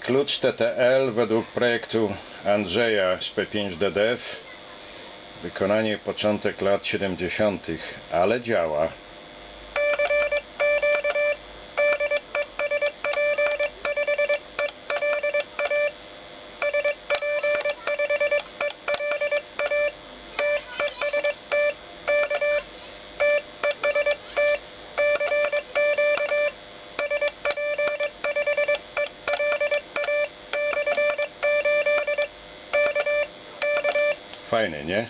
Klucz TTL według projektu Andrzeja z P5DDF. Wykonanie początek lat 70., ale działa. Fajny, nie?